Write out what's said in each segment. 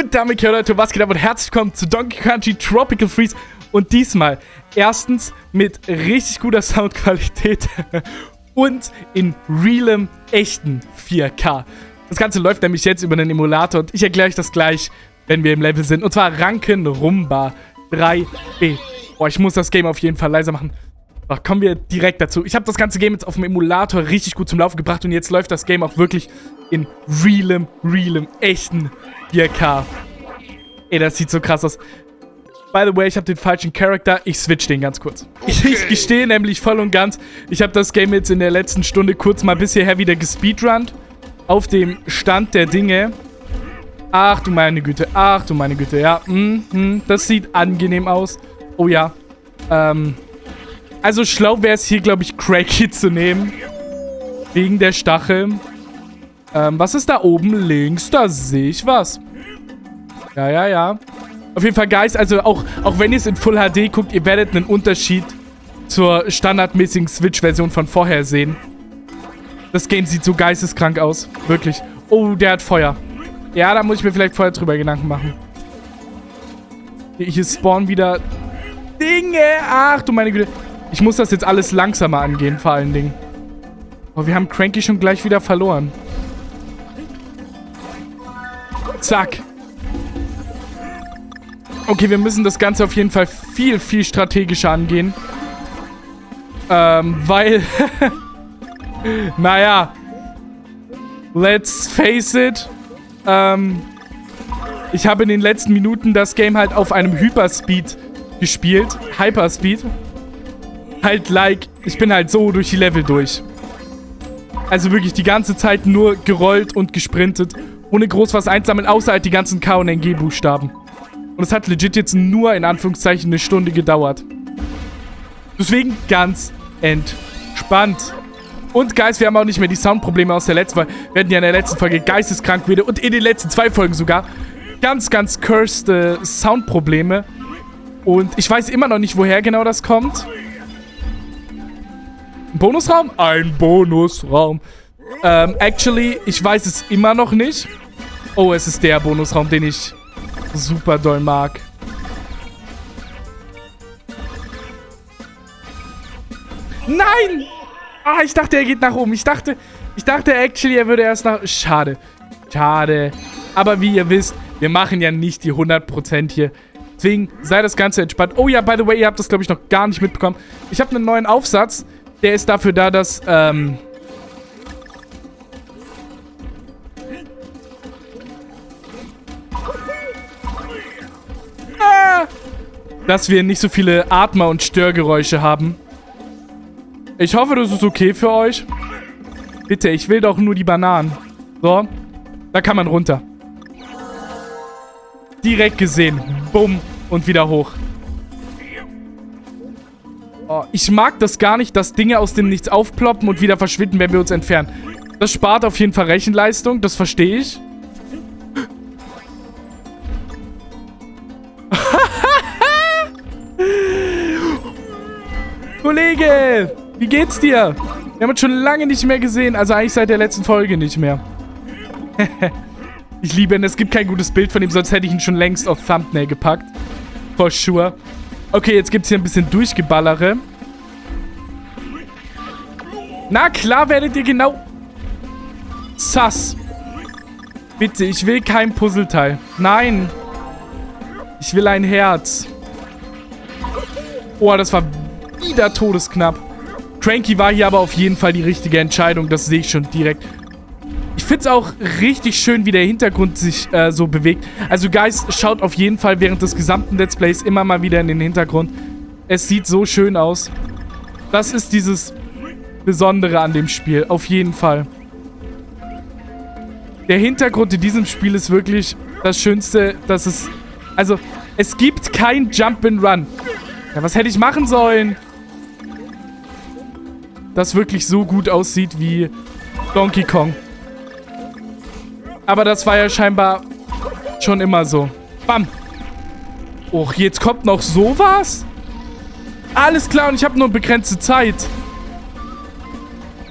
Und damit, Leute, was geht ab und herzlich willkommen zu Donkey Country Tropical Freeze. Und diesmal erstens mit richtig guter Soundqualität und in realem, echten 4K. Das Ganze läuft nämlich jetzt über einen Emulator und ich erkläre euch das gleich, wenn wir im Level sind. Und zwar Ranken Rumba 3B. Boah, ich muss das Game auf jeden Fall leiser machen. So, kommen wir direkt dazu. Ich habe das ganze Game jetzt auf dem Emulator richtig gut zum Laufen gebracht und jetzt läuft das Game auch wirklich in realem, realem, echten 4K. Ey, das sieht so krass aus. By the way, ich habe den falschen Charakter. Ich switch den ganz kurz. Okay. Ich, ich gestehe nämlich voll und ganz, ich habe das Game jetzt in der letzten Stunde kurz mal bis hierher wieder gespeedrunnt. Auf dem Stand der Dinge. Ach du meine Güte, ach du meine Güte, ja. Mm, mm, das sieht angenehm aus. Oh ja. Ähm, also schlau wäre es hier, glaube ich, Cracky zu nehmen. Wegen der Stachel. Ähm, was ist da oben links? Da sehe ich was. Ja, ja, ja. Auf jeden Fall, Guys, also auch, auch wenn ihr es in Full HD guckt, ihr werdet einen Unterschied zur standardmäßigen Switch-Version von vorher sehen. Das Game sieht so geisteskrank aus. Wirklich. Oh, der hat Feuer. Ja, da muss ich mir vielleicht vorher drüber Gedanken machen. Hier spawnen wieder Dinge. Ach du meine Güte. Ich muss das jetzt alles langsamer angehen, vor allen Dingen. Oh, wir haben Cranky schon gleich wieder verloren. Zack. Okay, wir müssen das Ganze auf jeden Fall viel, viel strategischer angehen. Ähm, weil... naja. Let's face it. Ähm, ich habe in den letzten Minuten das Game halt auf einem Hyperspeed gespielt. Hyperspeed. Halt like, ich bin halt so durch die Level durch. Also wirklich die ganze Zeit nur gerollt und gesprintet ohne groß was einsammeln, außer halt die ganzen K- und NG-Buchstaben. Und es hat legit jetzt nur, in Anführungszeichen, eine Stunde gedauert. Deswegen ganz entspannt. Und Guys, wir haben auch nicht mehr die Soundprobleme aus der letzten Folge. Wir hatten ja in der letzten Folge geisteskrank wieder und in den letzten zwei Folgen sogar ganz, ganz cursed äh, Soundprobleme. Und ich weiß immer noch nicht, woher genau das kommt. Ein Bonusraum? Ein Bonusraum. Ähm, actually, ich weiß es immer noch nicht. Oh, es ist der Bonusraum, den ich super doll mag. Nein! Ah, ich dachte, er geht nach oben. Ich dachte, ich dachte actually, er würde erst nach... Schade. Schade. Aber wie ihr wisst, wir machen ja nicht die 100% hier. Deswegen sei das Ganze entspannt. Oh ja, by the way, ihr habt das, glaube ich, noch gar nicht mitbekommen. Ich habe einen neuen Aufsatz. Der ist dafür da, dass... Ähm, dass wir nicht so viele Atmer- und Störgeräusche haben. Ich hoffe, das ist okay für euch. Bitte, ich will doch nur die Bananen. So, da kann man runter. Direkt gesehen. Bumm. Und wieder hoch. Ich mag das gar nicht, dass Dinge aus dem Nichts aufploppen und wieder verschwinden, wenn wir uns entfernen. Das spart auf jeden Fall Rechenleistung, das verstehe ich. Kollege, wie geht's dir? Wir haben uns schon lange nicht mehr gesehen. Also eigentlich seit der letzten Folge nicht mehr. ich liebe ihn. Es gibt kein gutes Bild von ihm, sonst hätte ich ihn schon längst auf Thumbnail gepackt. For sure. Okay, jetzt gibt's hier ein bisschen Durchgeballere. Na klar werdet ihr genau... Sass. Bitte, ich will kein Puzzleteil. Nein. Ich will ein Herz. Oh, das war wieder todesknapp. Cranky war hier aber auf jeden Fall die richtige Entscheidung. Das sehe ich schon direkt. Ich finde es auch richtig schön, wie der Hintergrund sich äh, so bewegt. Also, Guys, schaut auf jeden Fall während des gesamten Let's Plays immer mal wieder in den Hintergrund. Es sieht so schön aus. Das ist dieses Besondere an dem Spiel. Auf jeden Fall. Der Hintergrund in diesem Spiel ist wirklich das Schönste, dass es... Also, es gibt kein Jump and Run. Ja, was hätte ich machen sollen? das wirklich so gut aussieht wie Donkey Kong. Aber das war ja scheinbar schon immer so. Bam. Och, jetzt kommt noch sowas? Alles klar, und ich habe nur begrenzte Zeit.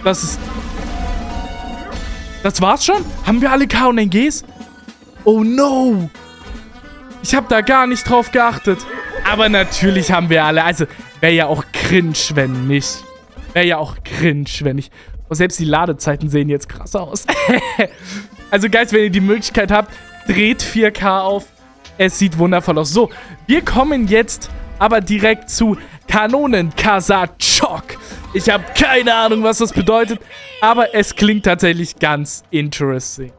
Das ist... Das war's schon? Haben wir alle K und NGs? Oh no! Ich habe da gar nicht drauf geachtet. Aber natürlich haben wir alle. Also, wäre ja auch cringe, wenn nicht. Wäre ja auch cringe, wenn nicht. Und selbst die Ladezeiten sehen jetzt krass aus. also, Guys, wenn ihr die Möglichkeit habt, dreht 4K auf. Es sieht wundervoll aus. So, wir kommen jetzt aber direkt zu Kanonen Kasachok. Ich habe keine Ahnung, was das bedeutet, aber es klingt tatsächlich ganz interesting.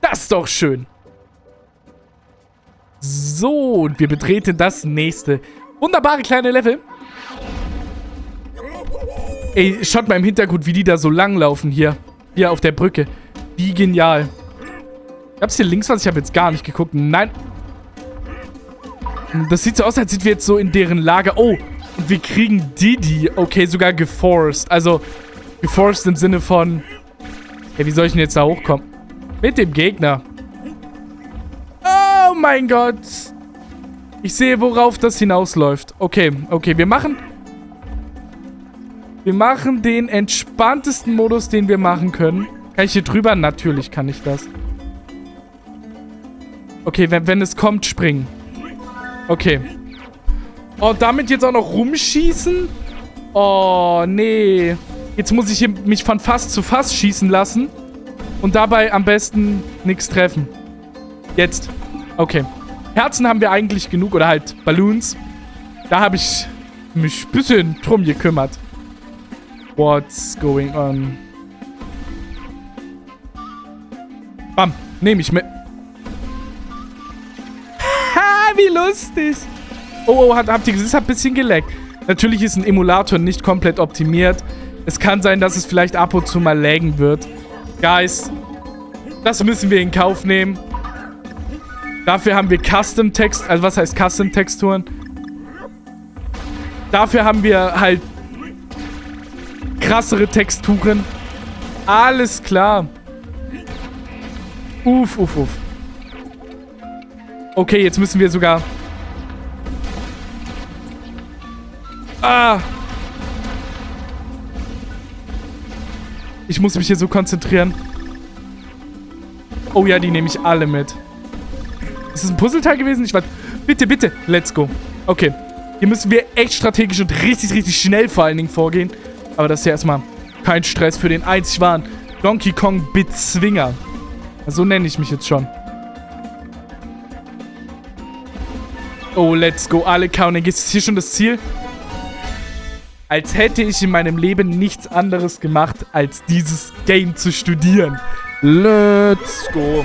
Das ist doch schön. So, und wir betreten das nächste wunderbare kleine Level. Ey, schaut mal im Hintergrund, wie die da so lang laufen hier. Hier auf der Brücke. Wie genial. Gab's hier links was? Ich habe jetzt gar nicht geguckt. Nein. Das sieht so aus, als sind wir jetzt so in deren Lager. Oh, wir kriegen Didi. Okay, sogar geforced. Also, geforced im Sinne von... Hey, wie soll ich denn jetzt da hochkommen? Mit dem Gegner. Oh mein Gott. Ich sehe, worauf das hinausläuft. Okay, okay, wir machen... Wir machen den entspanntesten Modus, den wir machen können. Kann ich hier drüber? Natürlich kann ich das. Okay, wenn, wenn es kommt, springen. Okay. Oh, damit jetzt auch noch rumschießen? Oh, nee. Jetzt muss ich hier mich von Fass zu Fass schießen lassen. Und dabei am besten nichts treffen. Jetzt. Okay. Herzen haben wir eigentlich genug. Oder halt Balloons. Da habe ich mich ein bisschen drum gekümmert. What's going on? Bam. Nehme ich mit. Ha, wie lustig. Oh, oh, hat, habt ihr gesehen? Es hat ein bisschen geleckt. Natürlich ist ein Emulator nicht komplett optimiert. Es kann sein, dass es vielleicht ab und zu mal laggen wird. Guys, das müssen wir in Kauf nehmen. Dafür haben wir Custom-Text, also was heißt Custom-Texturen? Dafür haben wir halt krassere Texturen. Alles klar. Uff, uff, uff. Okay, jetzt müssen wir sogar... Ah! Ich muss mich hier so konzentrieren. Oh ja, die nehme ich alle mit. Ist das ein Puzzleteil gewesen? Ich weiß... Bitte, bitte. Let's go. Okay. Hier müssen wir echt strategisch und richtig, richtig schnell vor allen Dingen vorgehen. Aber das ist ja erstmal kein Stress für den einzig wahren Donkey Kong Bezwinger. So nenne ich mich jetzt schon. Oh, let's go. Alle counting. Ist hier schon das Ziel? Als hätte ich in meinem Leben nichts anderes gemacht, als dieses Game zu studieren. Let's go.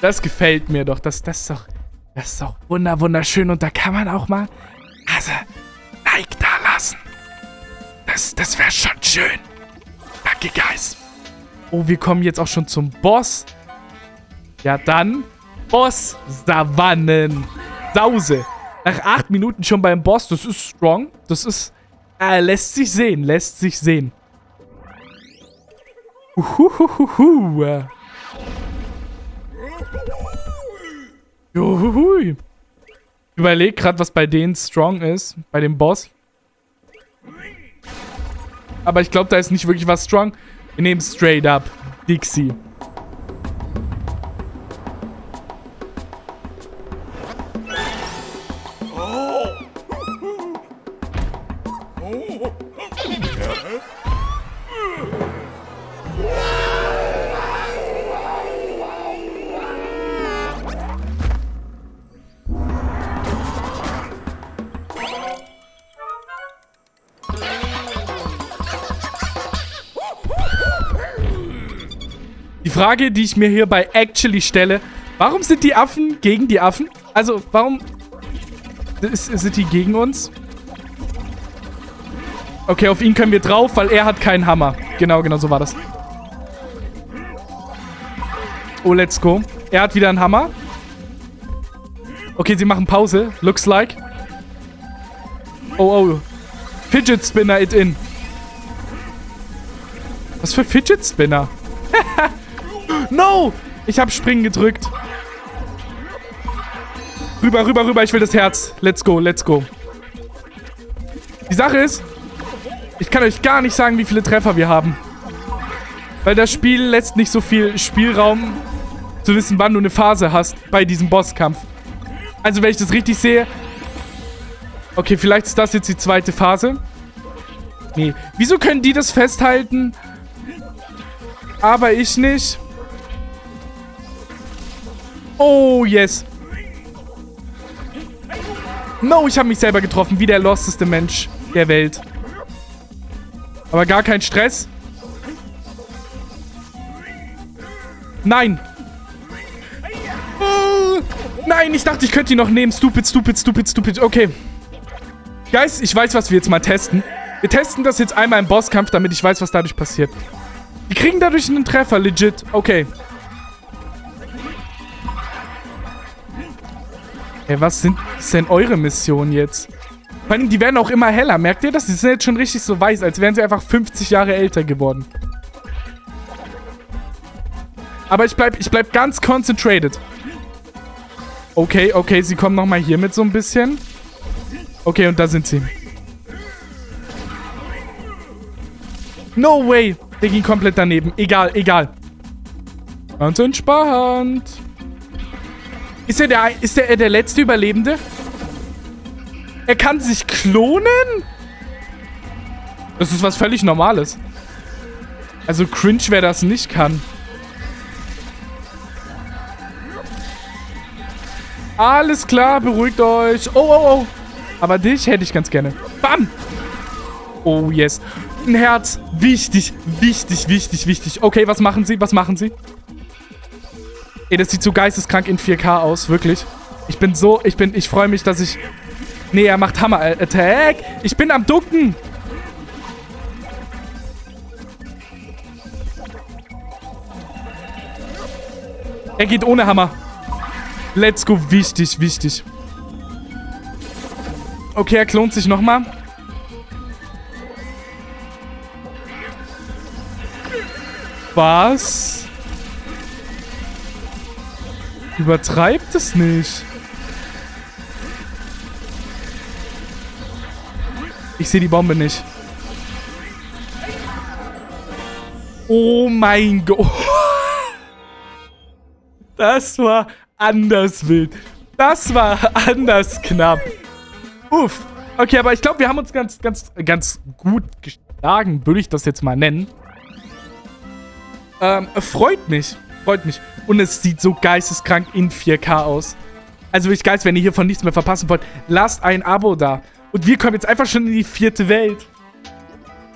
Das gefällt mir doch. Das, das ist doch... Das ist doch wunderschön. Und da kann man auch mal... Also, Like da lassen. Das, das wäre schon schön. Danke, Guys. Oh, wir kommen jetzt auch schon zum Boss. Ja, dann Boss Savannen. Sause. Nach acht Minuten schon beim Boss. Das ist strong. Das ist... Äh, lässt sich sehen. Lässt sich sehen. Uhuhuhu. Juhui. Ich überlege gerade, was bei denen strong ist. Bei dem Boss. Aber ich glaube, da ist nicht wirklich was strong. Wir nehmen straight up Dixie. Frage, die ich mir hier bei Actually stelle. Warum sind die Affen gegen die Affen? Also, warum sind die gegen uns? Okay, auf ihn können wir drauf, weil er hat keinen Hammer. Genau, genau, so war das. Oh, let's go. Er hat wieder einen Hammer. Okay, sie machen Pause. Looks like. Oh, oh. Fidget Spinner it in. Was für Fidget Spinner? No! Ich habe Springen gedrückt. Rüber, rüber, rüber. Ich will das Herz. Let's go, let's go. Die Sache ist, ich kann euch gar nicht sagen, wie viele Treffer wir haben. Weil das Spiel lässt nicht so viel Spielraum zu wissen, wann du eine Phase hast bei diesem Bosskampf. Also, wenn ich das richtig sehe... Okay, vielleicht ist das jetzt die zweite Phase. Nee. Wieso können die das festhalten? Aber ich nicht. Oh, yes. No, ich habe mich selber getroffen. Wie der losteste Mensch der Welt. Aber gar kein Stress. Nein. Uh, nein, ich dachte, ich könnte ihn noch nehmen. Stupid, stupid, stupid, stupid. Okay. Guys, ich weiß, was wir jetzt mal testen. Wir testen das jetzt einmal im Bosskampf, damit ich weiß, was dadurch passiert. Wir kriegen dadurch einen Treffer, legit. Okay. Ey, was sind denn eure Missionen jetzt? Vor allem, die werden auch immer heller. Merkt ihr das? Die sind jetzt schon richtig so weiß, als wären sie einfach 50 Jahre älter geworden. Aber ich bleib, ich bleib ganz concentrated. Okay, okay, sie kommen nochmal hier mit so ein bisschen. Okay, und da sind sie. No way. Der ging komplett daneben. Egal, egal. Ganz entspannt. Ist er der, ist er der letzte Überlebende? Er kann sich klonen? Das ist was völlig Normales. Also cringe, wer das nicht kann. Alles klar, beruhigt euch. Oh, oh, oh. Aber dich hätte ich ganz gerne. Bam! Oh, yes. Ein Herz. Wichtig, wichtig, wichtig, wichtig. Okay, was machen sie? Was machen sie? Ey, das sieht so geisteskrank in 4K aus, wirklich. Ich bin so, ich bin, ich freue mich, dass ich... Nee, er macht Hammer-Attack. Ich bin am Ducken. Er geht ohne Hammer. Let's go. Wichtig, wichtig. Okay, er klont sich nochmal. Was? Übertreibt es nicht. Ich sehe die Bombe nicht. Oh mein Gott. Das war anders wild. Das war anders knapp. Uff. Okay, aber ich glaube, wir haben uns ganz, ganz, ganz gut geschlagen, würde ich das jetzt mal nennen. Ähm, freut mich. Freut mich. Und es sieht so geisteskrank in 4K aus. Also wirklich geil, wenn ihr hiervon nichts mehr verpassen wollt, lasst ein Abo da. Und wir kommen jetzt einfach schon in die vierte Welt.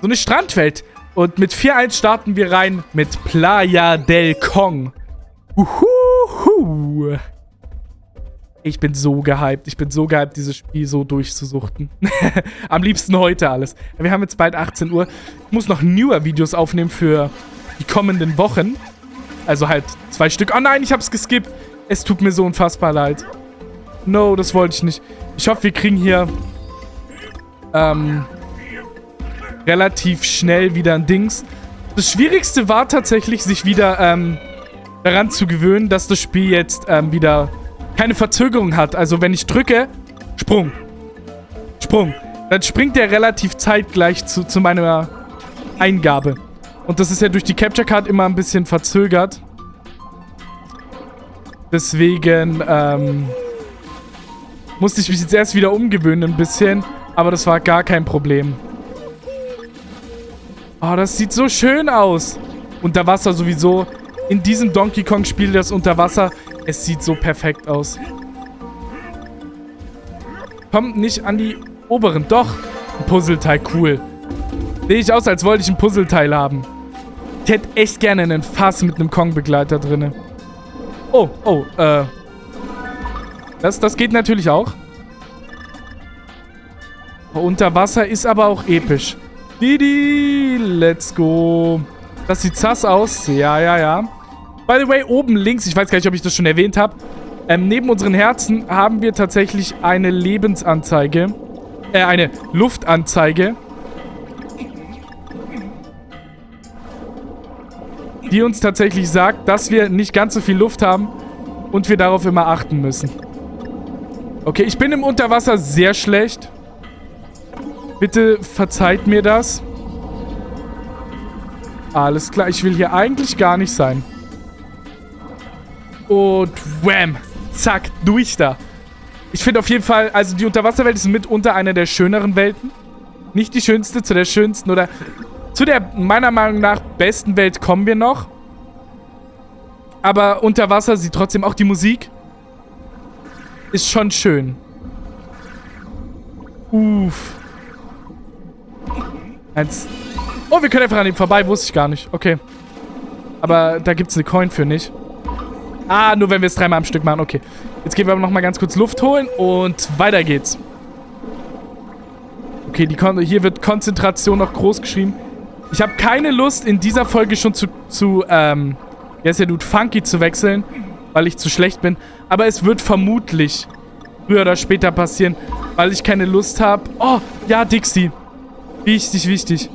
So eine Strandwelt. Und mit 4-1 starten wir rein mit Playa del Kong. Uhuhu. Ich bin so gehypt. Ich bin so gehypt, dieses Spiel so durchzusuchten. Am liebsten heute alles. Wir haben jetzt bald 18 Uhr. Ich muss noch newer Videos aufnehmen für die kommenden Wochen. Also halt zwei Stück. Oh nein, ich hab's geskippt. Es tut mir so unfassbar leid. No, das wollte ich nicht. Ich hoffe, wir kriegen hier ähm, relativ schnell wieder ein Dings. Das Schwierigste war tatsächlich, sich wieder ähm, daran zu gewöhnen, dass das Spiel jetzt ähm, wieder keine Verzögerung hat. Also wenn ich drücke, Sprung. Sprung. Dann springt der relativ zeitgleich zu, zu meiner Eingabe. Und das ist ja durch die Capture Card immer ein bisschen verzögert. Deswegen, ähm, musste ich mich jetzt erst wieder umgewöhnen ein bisschen. Aber das war gar kein Problem. Oh, das sieht so schön aus. Unter Wasser sowieso. In diesem Donkey Kong Spiel, das Unterwasser, es sieht so perfekt aus. Kommt nicht an die oberen. Doch, ein Puzzleteil, cool. Sehe ich aus, als wollte ich ein Puzzleteil haben. Ich hätte echt gerne einen Fass mit einem Kong-Begleiter drin. Oh, oh, äh. Das, das geht natürlich auch. Unter Wasser ist aber auch episch. Didi, let's go. Das sieht sass aus. Ja, ja, ja. By the way, oben links, ich weiß gar nicht, ob ich das schon erwähnt habe, ähm, neben unseren Herzen haben wir tatsächlich eine Lebensanzeige. Äh, eine Luftanzeige. Die uns tatsächlich sagt, dass wir nicht ganz so viel Luft haben und wir darauf immer achten müssen. Okay, ich bin im Unterwasser sehr schlecht. Bitte verzeiht mir das. Alles klar, ich will hier eigentlich gar nicht sein. Und wham. Zack, durch da. Ich finde auf jeden Fall, also die Unterwasserwelt ist mitunter eine der schöneren Welten. Nicht die schönste, zu der schönsten oder zu der meiner Meinung nach besten Welt kommen wir noch. Aber unter Wasser sieht trotzdem auch die Musik. Ist schon schön. Uff. Eins. Oh, wir können einfach an ihm vorbei. Wusste ich gar nicht. Okay. Aber da gibt es eine Coin für nicht. Ah, nur wenn wir es dreimal am Stück machen. Okay. Jetzt gehen wir aber nochmal ganz kurz Luft holen und weiter geht's. Okay, die Kon hier wird Konzentration noch groß geschrieben. Ich habe keine Lust, in dieser Folge schon zu, zu ähm, wie heißt der Dude, Funky zu wechseln, weil ich zu schlecht bin. Aber es wird vermutlich früher oder später passieren, weil ich keine Lust habe. Oh, ja, Dixie. Wichtig, wichtig.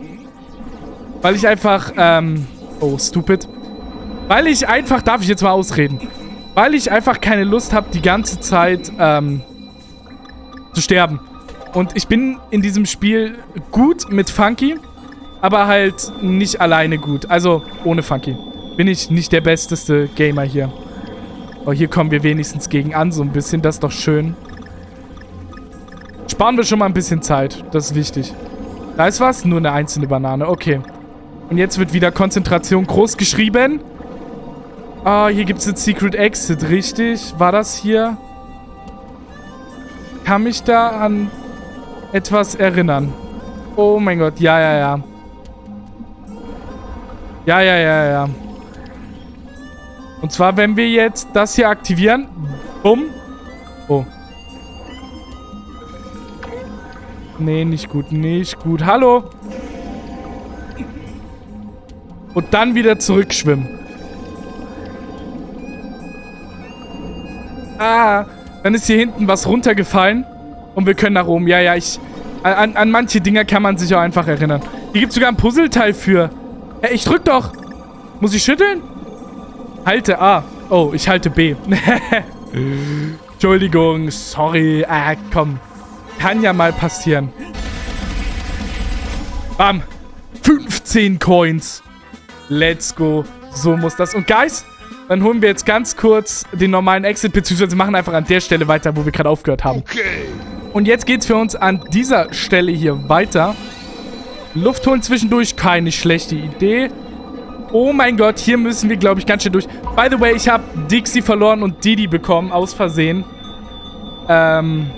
Weil ich einfach, ähm, oh, stupid. Weil ich einfach, darf ich jetzt mal ausreden? Weil ich einfach keine Lust habe, die ganze Zeit, ähm, zu sterben. Und ich bin in diesem Spiel gut mit Funky, aber halt nicht alleine gut. Also ohne Funky. Bin ich nicht der besteste Gamer hier. Oh, hier kommen wir wenigstens gegen an, so ein bisschen. Das ist doch schön. Sparen wir schon mal ein bisschen Zeit. Das ist wichtig. Da ist was? Nur eine einzelne Banane. Okay. Und jetzt wird wieder Konzentration groß geschrieben. Ah, hier gibt es jetzt Secret Exit, richtig? War das hier? Kann mich da an etwas erinnern? Oh mein Gott, ja, ja, ja. Ja, ja, ja, ja. Und zwar, wenn wir jetzt das hier aktivieren. Bumm. Oh. Nee, nicht gut, nicht gut. Hallo. Und dann wieder zurückschwimmen. Ah, dann ist hier hinten was runtergefallen. Und wir können nach oben. Ja, ja, ich... An, an manche Dinger kann man sich auch einfach erinnern. Hier gibt es sogar ein Puzzleteil für. Hey, ich drück doch. Muss ich schütteln? Halte A. Oh, ich halte B. Entschuldigung, sorry. Ah, komm. Kann ja mal passieren. Bam. 15 Coins. Let's go. So muss das. Und Guys, dann holen wir jetzt ganz kurz den normalen Exit, beziehungsweise machen einfach an der Stelle weiter, wo wir gerade aufgehört haben. Okay. Und jetzt geht's für uns an dieser Stelle hier weiter. Luft holen zwischendurch, keine schlechte Idee. Oh mein Gott, hier müssen wir, glaube ich, ganz schön durch. By the way, ich habe Dixie verloren und Didi bekommen, aus Versehen. Ähm,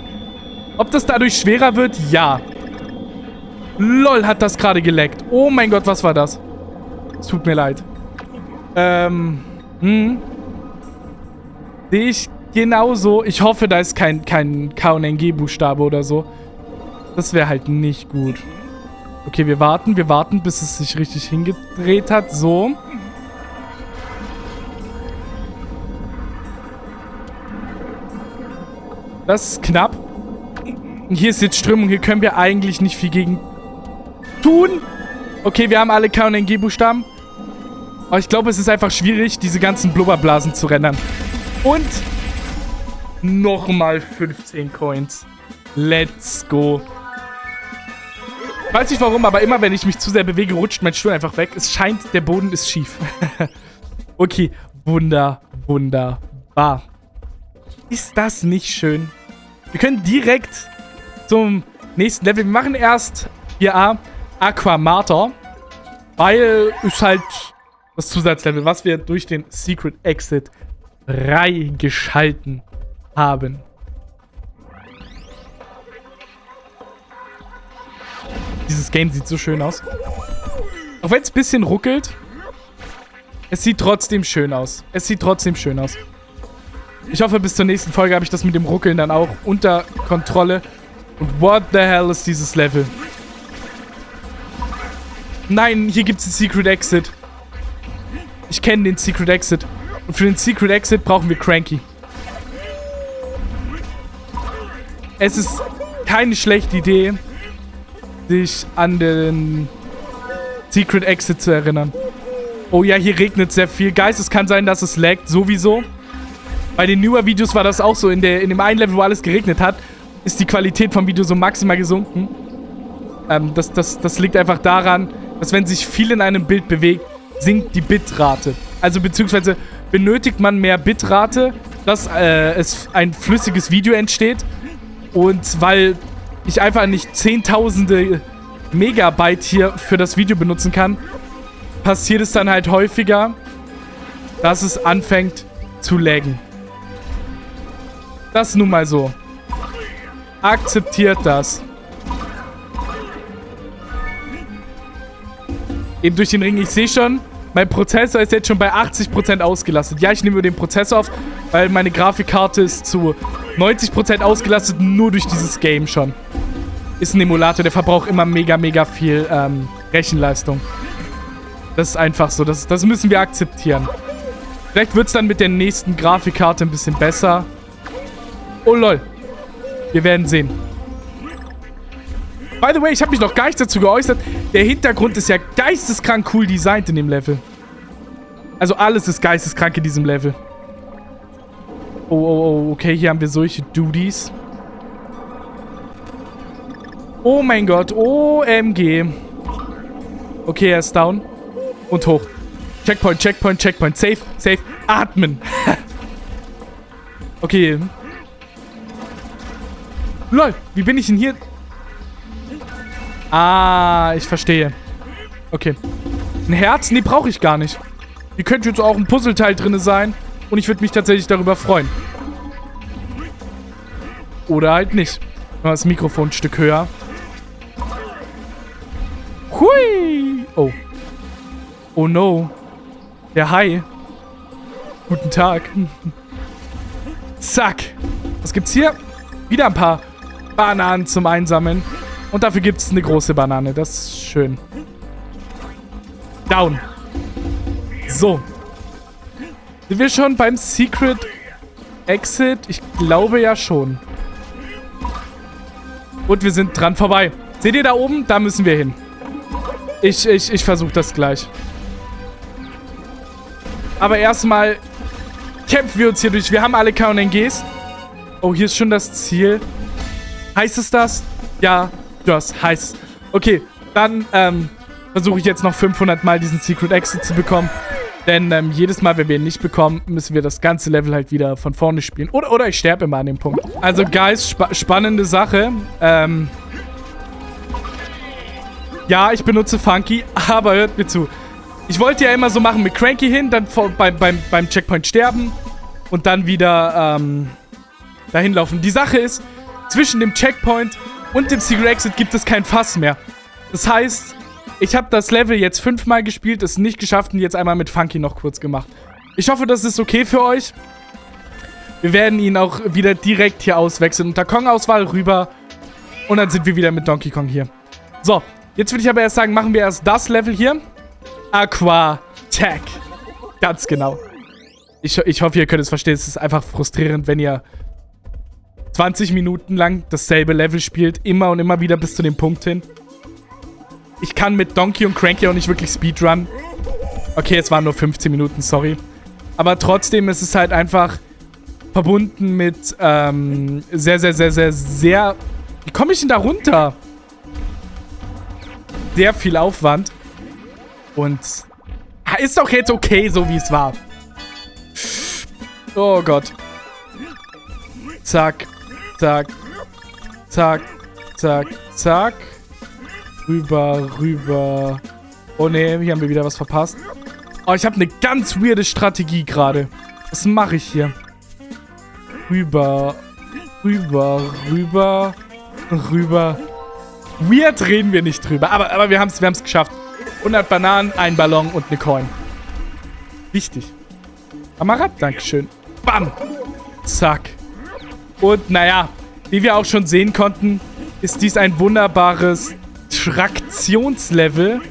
ob das dadurch schwerer wird? Ja. Lol, hat das gerade geleckt. Oh mein Gott, was war das? Es tut mir leid. Ähm, hm. Sehe ich genauso. Ich hoffe, da ist kein, kein K und NG-Buchstabe oder so. Das wäre halt nicht gut. Okay, wir warten, wir warten, bis es sich richtig hingedreht hat. So. Das ist knapp. Hier ist jetzt Strömung. Hier können wir eigentlich nicht viel gegen tun. Okay, wir haben alle K- und NG-Buchstaben. Aber ich glaube, es ist einfach schwierig, diese ganzen Blubberblasen zu rendern. Und nochmal 15 Coins. Let's go. Weiß nicht warum, aber immer wenn ich mich zu sehr bewege, rutscht mein Stuhl einfach weg. Es scheint, der Boden ist schief. okay, wunder, wunderbar. Ist das nicht schön? Wir können direkt zum nächsten Level. Wir machen erst hier A, Aquamater. Weil ist halt das Zusatzlevel, was wir durch den Secret Exit freigeschalten haben. Dieses Game sieht so schön aus. Auch wenn es ein bisschen ruckelt, es sieht trotzdem schön aus. Es sieht trotzdem schön aus. Ich hoffe, bis zur nächsten Folge habe ich das mit dem Ruckeln dann auch unter Kontrolle. Und what the hell ist dieses Level? Nein, hier gibt es einen Secret Exit. Ich kenne den Secret Exit. Und für den Secret Exit brauchen wir Cranky. Es ist keine schlechte Idee, sich an den Secret Exit zu erinnern. Oh ja, hier regnet sehr viel. Geist, es kann sein, dass es laggt, sowieso. Bei den newer Videos war das auch so. In, der, in dem einen Level, wo alles geregnet hat, ist die Qualität vom Video so maximal gesunken. Ähm, das, das, das liegt einfach daran, dass wenn sich viel in einem Bild bewegt, sinkt die Bitrate. Also beziehungsweise benötigt man mehr Bitrate, dass äh, es ein flüssiges Video entsteht. Und weil ich einfach nicht zehntausende Megabyte hier für das Video benutzen kann, passiert es dann halt häufiger, dass es anfängt zu laggen. Das nun mal so. Akzeptiert das. Eben durch den Ring. Ich sehe schon, mein Prozessor ist jetzt schon bei 80% ausgelastet. Ja, ich nehme den Prozessor auf, weil meine Grafikkarte ist zu 90% ausgelastet, nur durch dieses Game schon. Ist ein Emulator, der verbraucht immer mega, mega viel ähm, Rechenleistung. Das ist einfach so, das, das müssen wir akzeptieren. Vielleicht wird es dann mit der nächsten Grafikkarte ein bisschen besser. Oh lol. Wir werden sehen. By the way, ich habe mich noch gar nicht dazu geäußert. Der Hintergrund ist ja geisteskrank cool designt in dem Level. Also alles ist geisteskrank in diesem Level. Oh, oh, oh, okay, hier haben wir solche Duties. Oh mein Gott, OMG. Okay, er ist down. Und hoch. Checkpoint, Checkpoint, Checkpoint. Safe, safe. Atmen. okay. Lol, wie bin ich denn hier? Ah, ich verstehe. Okay. Ein Herz? Nee, brauche ich gar nicht. Hier könnte jetzt auch ein Puzzleteil drin sein. Und ich würde mich tatsächlich darüber freuen. Oder halt nicht. Das Mikrofon ein Stück höher. Hui! Oh. Oh no. Der Hai. Guten Tag. Zack. Was gibt's hier? Wieder ein paar Bananen zum Einsammeln. Und dafür gibt es eine große Banane. Das ist schön. Down. So. Sind wir schon beim Secret Exit? Ich glaube ja schon. Und wir sind dran vorbei. Seht ihr da oben? Da müssen wir hin. Ich, ich, ich versuche das gleich. Aber erstmal kämpfen wir uns hier durch. Wir haben alle KNGs. Oh, hier ist schon das Ziel. Heißt es das? Ja, das heißt. Okay, dann ähm, versuche ich jetzt noch 500 Mal diesen Secret Exit zu bekommen. Denn ähm, jedes Mal, wenn wir ihn nicht bekommen, müssen wir das ganze Level halt wieder von vorne spielen. Oder, oder ich sterbe immer an dem Punkt. Also, Guys, spa spannende Sache. Ähm, ja, ich benutze Funky, aber hört mir zu. Ich wollte ja immer so machen mit Cranky hin, dann vor, beim, beim, beim Checkpoint sterben und dann wieder ähm, dahin laufen. Die Sache ist, zwischen dem Checkpoint und dem Secret Exit gibt es kein Fass mehr. Das heißt, ich habe das Level jetzt fünfmal gespielt, es nicht geschafft und jetzt einmal mit Funky noch kurz gemacht. Ich hoffe, das ist okay für euch. Wir werden ihn auch wieder direkt hier auswechseln. Unter Kong-Auswahl rüber. Und dann sind wir wieder mit Donkey Kong hier. So, jetzt würde ich aber erst sagen, machen wir erst das Level hier. Aqua Tech. Ganz genau. Ich, ich hoffe, ihr könnt es verstehen. Es ist einfach frustrierend, wenn ihr 20 Minuten lang dasselbe Level spielt, immer und immer wieder bis zu dem Punkt hin. Ich kann mit Donkey und Cranky auch nicht wirklich Speedrun. Okay, es waren nur 15 Minuten, sorry. Aber trotzdem ist es halt einfach verbunden mit ähm, sehr, sehr, sehr, sehr, sehr... Wie komme ich denn da runter? Sehr viel Aufwand. Und ist doch jetzt okay, so wie es war. Oh Gott. Zack. Zack. Zack. Zack. Zack. Rüber, rüber. Oh ne, hier haben wir wieder was verpasst. Oh, ich habe eine ganz weirde Strategie gerade. Was mache ich hier? Rüber, rüber, rüber, rüber. Weird reden wir nicht drüber. Aber, aber wir haben es wir geschafft. 100 Bananen, ein Ballon und eine Coin. Wichtig. Kamerad, Dankeschön. Bam. Zack. Und naja, wie wir auch schon sehen konnten, ist dies ein wunderbares Traktionslevel.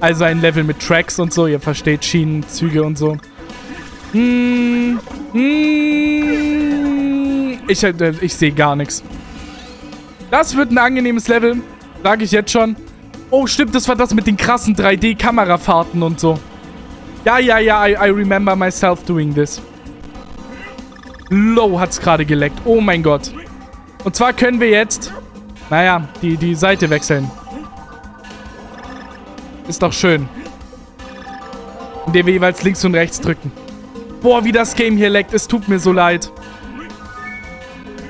Also ein Level mit Tracks und so. Ihr versteht Schienen, Züge und so. Hm, hm, ich, äh, ich sehe gar nichts. Das wird ein angenehmes Level. Sage ich jetzt schon. Oh, stimmt, das war das mit den krassen 3D-Kamerafahrten und so. Ja, ja, ja, I, I remember myself doing this. Low hat es gerade geleckt. Oh mein Gott. Und zwar können wir jetzt, naja, die, die Seite wechseln. Ist doch schön. Indem wir jeweils links und rechts drücken. Boah, wie das Game hier leckt. Es tut mir so leid.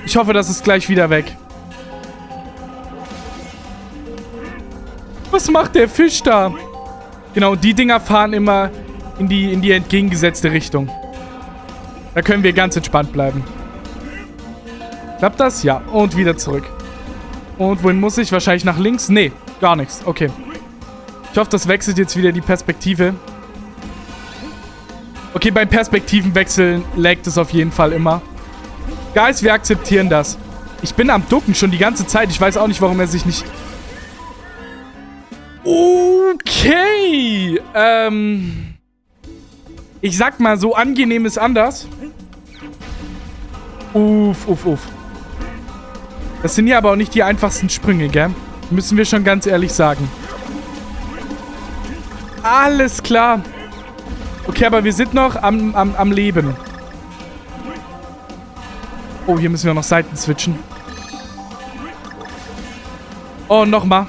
Ich hoffe, das ist gleich wieder weg. Was macht der Fisch da? Genau, die Dinger fahren immer in die, in die entgegengesetzte Richtung. Da können wir ganz entspannt bleiben. Klappt das? Ja. Und wieder zurück. Und wohin muss ich? Wahrscheinlich nach links? Nee, gar nichts. Okay. Ich hoffe, das wechselt jetzt wieder die Perspektive. Okay, beim Perspektivenwechseln laggt es auf jeden Fall immer. Guys, wir akzeptieren das. Ich bin am Ducken schon die ganze Zeit. Ich weiß auch nicht, warum er sich nicht... Okay. Ähm... Ich sag mal, so angenehm ist anders. Uff, uff, uff. Das sind ja aber auch nicht die einfachsten Sprünge, gell? Müssen wir schon ganz ehrlich sagen. Alles klar. Okay, aber wir sind noch am, am, am Leben. Oh, hier müssen wir noch Seiten switchen. Oh, nochmal.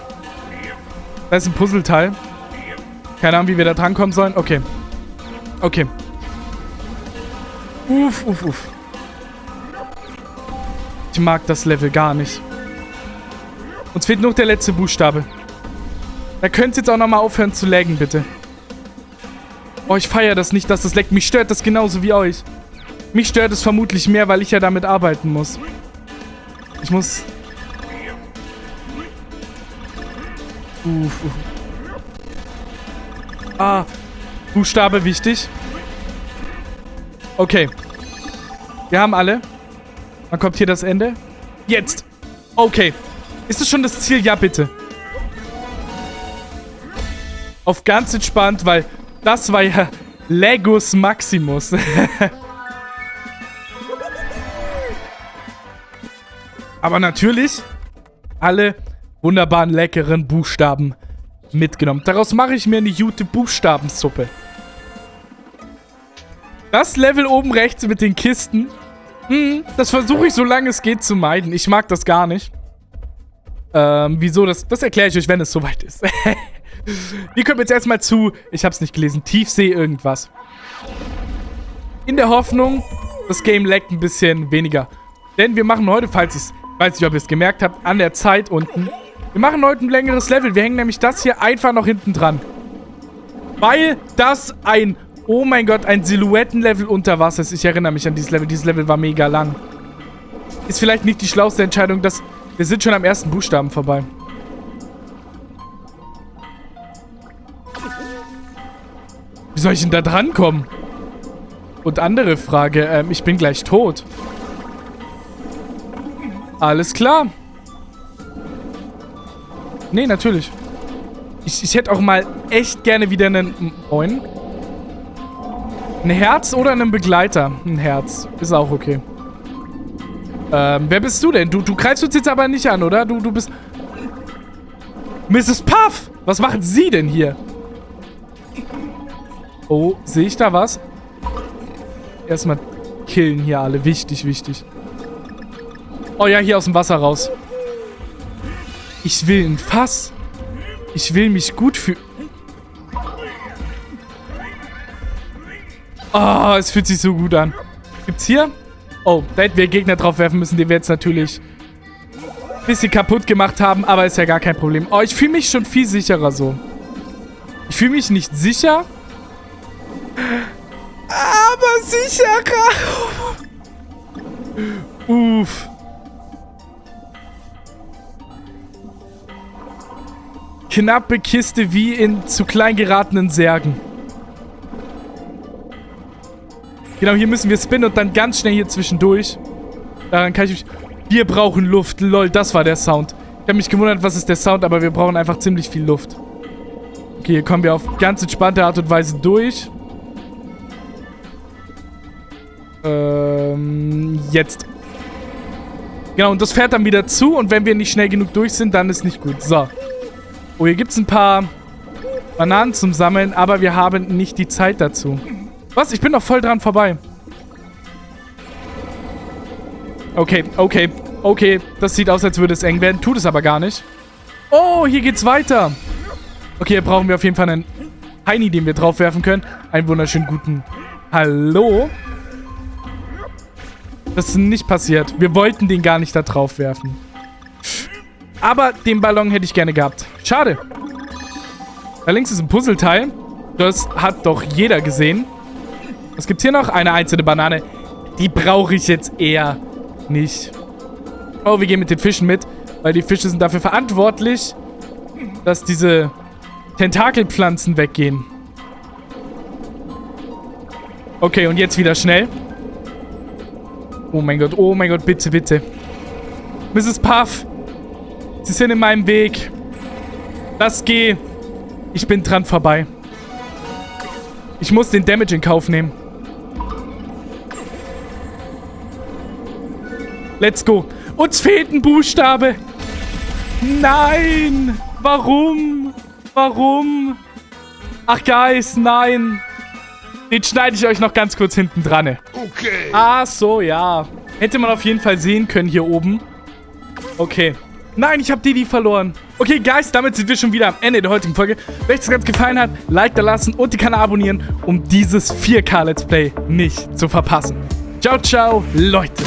Da ist ein Puzzleteil. Keine Ahnung, wie wir da drankommen sollen. Okay. Okay. Uff, uff, uff. Ich mag das Level gar nicht. Uns fehlt noch der letzte Buchstabe. Da könnt ihr jetzt auch nochmal aufhören zu laggen, bitte. Oh, ich feiere das nicht, dass das leckt. Mich stört das genauso wie euch. Mich stört es vermutlich mehr, weil ich ja damit arbeiten muss. Ich muss... Uff. Ah, Buchstabe wichtig. Okay. Wir haben alle. Wann kommt hier das Ende? Jetzt. Okay. Ist es schon das Ziel? Ja, bitte. Auf ganz entspannt, weil das war ja Legos Maximus. Aber natürlich alle wunderbaren, leckeren Buchstaben mitgenommen. Daraus mache ich mir eine gute Buchstabensuppe. Das Level oben rechts mit den Kisten, hm, das versuche ich so lange es geht zu meiden. Ich mag das gar nicht. Ähm, wieso? Das, das erkläre ich euch, wenn es soweit ist. Wir kommen jetzt erstmal zu, ich habe es nicht gelesen, Tiefsee irgendwas. In der Hoffnung, das Game laggt ein bisschen weniger. Denn wir machen heute, falls ich weiß nicht, ob ihr es gemerkt habt, an der Zeit unten. Wir machen heute ein längeres Level. Wir hängen nämlich das hier einfach noch hinten dran. Weil das ein, oh mein Gott, ein Silhouettenlevel unter Wasser ist. Ich erinnere mich an dieses Level. Dieses Level war mega lang. Ist vielleicht nicht die schlauste Entscheidung, dass wir sind schon am ersten Buchstaben vorbei. Wie soll ich denn da drankommen? Und andere Frage, ähm, ich bin gleich tot. Alles klar. Nee, natürlich. Ich, ich hätte auch mal echt gerne wieder einen... Moin. Ein Herz oder einen Begleiter? Ein Herz. Ist auch okay. Ähm, wer bist du denn? Du, du greifst uns jetzt aber nicht an, oder? Du, du bist... Mrs. Puff! Was machen Sie denn hier? Oh, sehe ich da was? Erstmal killen hier alle. Wichtig, wichtig. Oh ja, hier aus dem Wasser raus. Ich will ein Fass. Ich will mich gut fühlen. Oh, es fühlt sich so gut an. Gibt's hier? Oh, da hätten wir Gegner drauf werfen müssen, die wir jetzt natürlich ein bisschen kaputt gemacht haben, aber ist ja gar kein Problem. Oh, ich fühle mich schon viel sicherer so. Ich fühle mich nicht sicher, aber sicherer. Uff. knappe Kiste wie in zu klein geratenen Särgen. Genau, hier müssen wir spinnen und dann ganz schnell hier zwischendurch. Daran kann ich mich... Wir brauchen Luft. Lol, das war der Sound. Ich habe mich gewundert, was ist der Sound, aber wir brauchen einfach ziemlich viel Luft. Okay, hier kommen wir auf ganz entspannte Art und Weise durch. Ähm, jetzt. Genau, und das fährt dann wieder zu und wenn wir nicht schnell genug durch sind, dann ist nicht gut. So. Oh, hier gibt es ein paar Bananen zum Sammeln, aber wir haben nicht die Zeit dazu. Was? Ich bin noch voll dran vorbei. Okay, okay, okay. Das sieht aus, als würde es eng werden. Tut es aber gar nicht. Oh, hier geht's weiter. Okay, hier brauchen wir auf jeden Fall einen Heini, den wir draufwerfen können. Einen wunderschönen guten Hallo? Das ist nicht passiert. Wir wollten den gar nicht da drauf werfen. Aber den Ballon hätte ich gerne gehabt. Schade. Da links ist ein Puzzleteil. Das hat doch jeder gesehen. Was gibt's hier noch? Eine einzelne Banane. Die brauche ich jetzt eher nicht. Oh, wir gehen mit den Fischen mit. Weil die Fische sind dafür verantwortlich, dass diese Tentakelpflanzen weggehen. Okay, und jetzt wieder schnell. Oh mein Gott, oh mein Gott, bitte, bitte. Mrs. Puff, Sie sind in meinem Weg. Das geh. Ich bin dran vorbei. Ich muss den Damage in Kauf nehmen. Let's go. Uns fehlt ein Buchstabe. Nein. Warum? Warum? Ach, Guys, nein. Den schneide ich euch noch ganz kurz hinten dran. Okay. Ach so, ja. Hätte man auf jeden Fall sehen können hier oben. Okay. Nein, ich habe Didi verloren. Okay, Guys, damit sind wir schon wieder am Ende der heutigen Folge. Wenn euch das ganz gefallen hat, Like da lassen und den Kanal abonnieren, um dieses 4K-Let's Play nicht zu verpassen. Ciao, ciao, Leute.